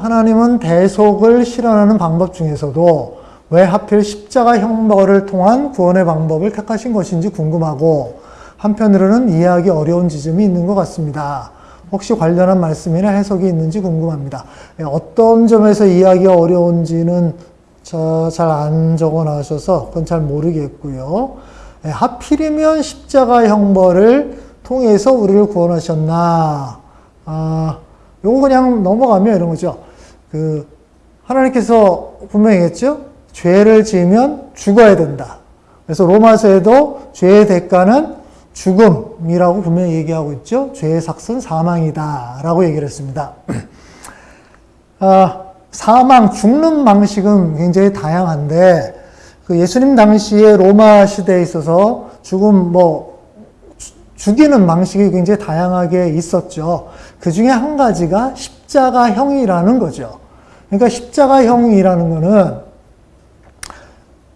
하나님은 대속을 실현하는 방법 중에서도 왜 하필 십자가 형벌을 통한 구원의 방법을 택하신 것인지 궁금하고 한편으로는 이해하기 어려운 지점이 있는 것 같습니다. 혹시 관련한 말씀이나 해석이 있는지 궁금합니다. 예, 어떤 점에서 이해하기 어려운지는 잘 안 적어 놔셔서 그건 잘 모르겠고요. 예, 하필이면 십자가 형벌을 통해서 우리를 구원하셨나? 아, 요거 그냥 넘어가면 이런 거죠. 그, 하나님께서 분명히 했죠? 죄를 지으면 죽어야 된다. 그래서 로마서에도 죄의 대가는 죽음이라고 분명히 얘기하고 있죠. 죄의 삭은 사망이다. 라고 얘기를 했습니다. 아, 사망, 죽는 방식은 굉장히 다양한데, 그 예수님 당시에 로마 시대에 있어서 죽음, 뭐, 죽이는 방식이 굉장히 다양하게 있었죠. 그 중에 한 가지가 십자가형이라는 거죠. 그러니까 십자가형이라는 거는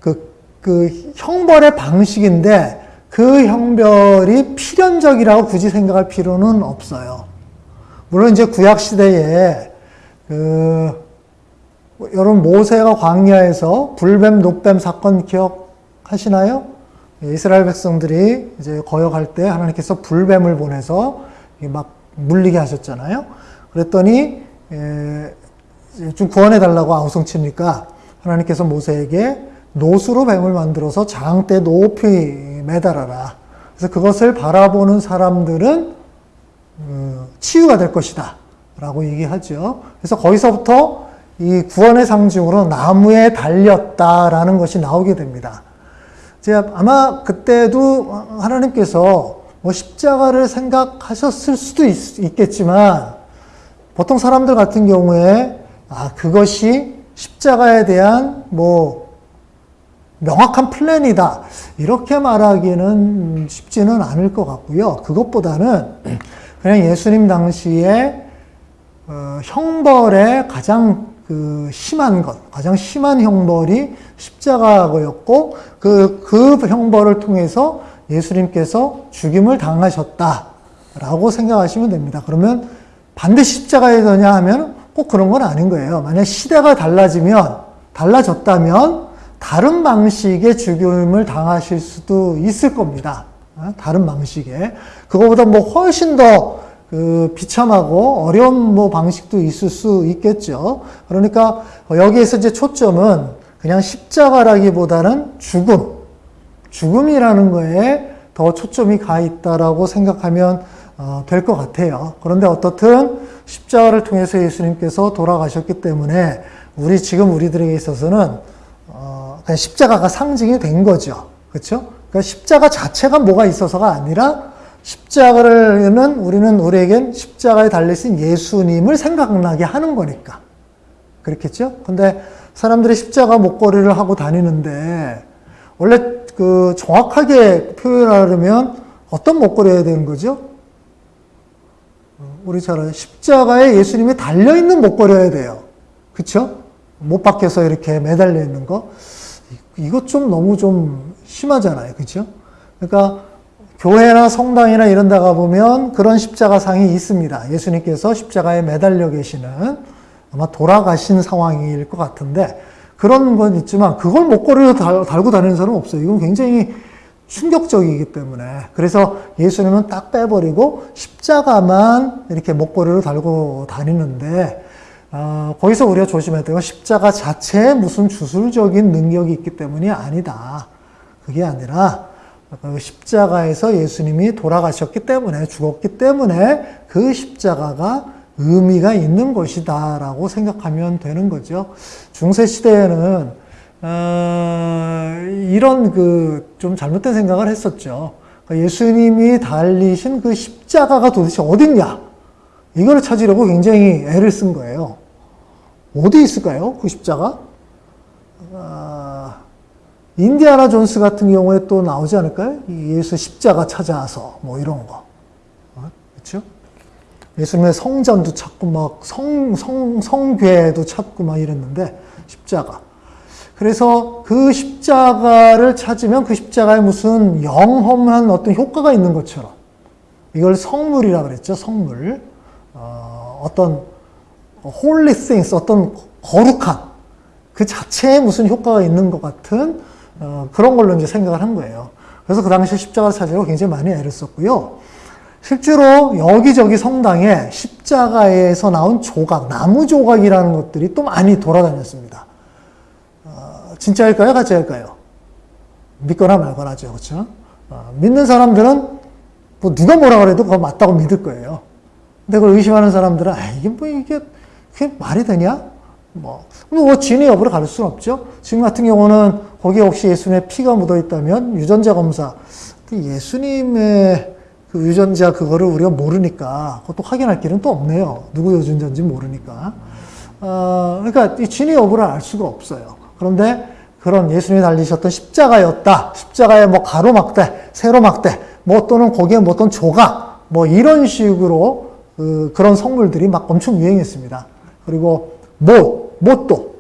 그, 그 형벌의 방식인데 그 형벌이 필연적이라고 굳이 생각할 필요는 없어요. 물론 이제 구약 시대에 그 여러분 모세가 광야에서 불뱀 녹뱀 사건 기억하시나요? 이스라엘 백성들이 이제 거역할 때 하나님께서 불뱀을 보내서 막 물리게 하셨잖아요. 그랬더니 좀 구원해 달라고 아우성치니까 하나님께서 모세에게 노수로 뱀을 만들어서 장대 높이 매달아라. 그래서 그것을 바라보는 사람들은 어, 치유가 될 것이다. 라고 얘기하죠. 그래서 거기서부터 이 구원의 상징으로 나무에 달렸다라는 것이 나오게 됩니다. 제가 아마 그때도 하나님께서 뭐 십자가를 생각하셨을 수도 있, 겠지만 보통 사람들 같은 경우에 아 그것이 십자가에 대한 뭐 명확한 플랜이다 이렇게 말하기는 쉽지는 않을 것 같고요. 그것보다는 그냥 예수님 당시에 어, 형벌의 가장 그 심한 것, 가장 심한 형벌이 십자가였고 그, 그 형벌을 통해서 예수님께서 죽임을 당하셨다라고 생각하시면 됩니다. 그러면 반드시 십자가에 되냐 하면 꼭 그런 건 아닌 거예요. 만약 시대가 달라지면, 달라졌다면 다른 방식의 죽임을 당하실 수도 있을 겁니다. 어? 다른 방식의. 그거보다 뭐 훨씬 더 그 비참하고 어려운 뭐 방식도 있을 수 있겠죠. 그러니까 여기에서 이제 초점은 그냥 십자가라기보다는 죽음, 죽음이라는 거에 더 초점이 가 있다라고 생각하면 어, 될 것 같아요. 그런데 어떻든 십자가를 통해서 예수님께서 돌아가셨기 때문에 우리 지금 우리들에게 있어서는 어, 그냥 십자가가 상징이 된 거죠. 그렇죠? 그러니까 십자가 자체가 뭐가 있어서가 아니라 십자가는 우리는 우리에겐 십자가에 달리신 예수님을 생각나게 하는 거니까. 그렇겠죠? 근데 사람들이 십자가 목걸이를 하고 다니는데 원래 그 정확하게 표현하려면 어떤 목걸이 해야 되는 거죠? 우리 잘 알아요. 십자가에 예수님이 달려있는 목걸이여야 돼요. 그쵸? 못 박혀서 이렇게 매달려 있는 거. 이것 좀 너무 좀 심하잖아요. 그쵸? 그러니까 교회나 성당이나 이런 데 가보면 그런 십자가 상이 있습니다. 예수님께서 십자가에 매달려 계시는 아마 돌아가신 상황일 것 같은데 그런 건 있지만 그걸 목걸이로 달, 달고 다니는 사람은 없어요. 이건 굉장히 충격적이기 때문에 그래서 예수님은 딱 빼버리고 십자가만 이렇게 목걸이로 달고 다니는데 어, 거기서 우리가 조심해야 되고 십자가 자체에 무슨 주술적인 능력이 있기 때문이 아니다. 그게 아니라 그 십자가에서 예수님이 돌아가셨기 때문에 죽었기 때문에 그 십자가가 의미가 있는 것이다 라고 생각하면 되는 거죠. 중세 시대에는 어, 이런 그 좀 잘못된 생각을 했었죠. 그러니까 예수님이 달리신 그 십자가가 도대체 어딨냐? 이걸 찾으려고 굉장히 애를 쓴 거예요. 어디 있을까요? 그 십자가? 아, 인디아나 존스 같은 경우에 또 나오지 않을까요? 예수 십자가 찾아서 뭐 이런 거. 어? 그렇죠? 예수님의 성전도 찾고 막 성, 성, 성궤도 찾고 막 이랬는데 십자가. 그래서 그 십자가를 찾으면 그 십자가에 무슨 영험한 어떤 효과가 있는 것처럼 이걸 성물이라 그랬죠. 성물. 어, 어떤 holy things, 어떤 거룩한 그 자체에 무슨 효과가 있는 것 같은 어, 그런 걸로 이제 생각을 한 거예요. 그래서 그 당시에 십자가를 찾으려고 굉장히 많이 애를 썼고요. 실제로 여기저기 성당에 십자가에서 나온 조각, 나무 조각이라는 것들이 또 많이 돌아다녔습니다. 어, 진짜일까요? 가짜일까요? 믿거나 말거나죠. 그렇죠? 어, 믿는 사람들은 뭐 누가 뭐라 그래도 그거 맞다고 믿을 거예요. 근데 그걸 의심하는 사람들은 아, 이게 뭐 이게 그게 말이 되냐? 뭐, 뭐 진위 여부를 가릴 수는 없죠. 지금 같은 경우는 거기에 혹시 예수님의 피가 묻어 있다면 유전자 검사, 그 예수님의 그 유전자 그거를 우리가 모르니까 그것도 확인할 길은 또 없네요. 누구 유전자인지 모르니까. 어, 그러니까 이 진위 여부를 알 수가 없어요. 그런데 그런 예수님이 달리셨던 십자가였다. 십자가에 뭐 가로막대, 세로막대, 뭐 또는 거기에 뭐 어떤 조각, 뭐 이런 식으로 그, 그런 성물들이 막 엄청 유행했습니다. 그리고 못, 못도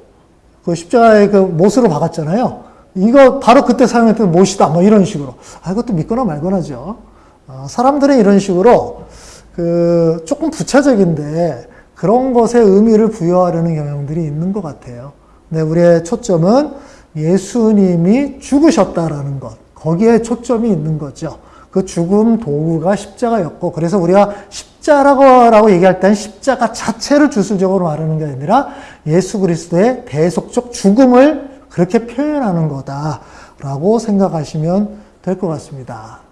그 십자가에 그 못으로 박았잖아요. 이거 바로 그때 사용했던 못이다. 뭐 이런 식으로. 아, 이것도 믿거나 말거나죠. 어, 사람들은 이런 식으로 그 조금 부차적인데 그런 것에 의미를 부여하려는 경향들이 있는 것 같아요. 네, 우리의 초점은 예수님이 죽으셨다라는 것. 거기에 초점이 있는 거죠. 그 죽음 도구가 십자가였고, 그래서 우리가 십 자라고 얘기할 때는 십자가 자체를 주술적으로 말하는 게 아니라 예수 그리스도의 대속적 죽음을 그렇게 표현하는 거다라고 생각하시면 될 것 같습니다.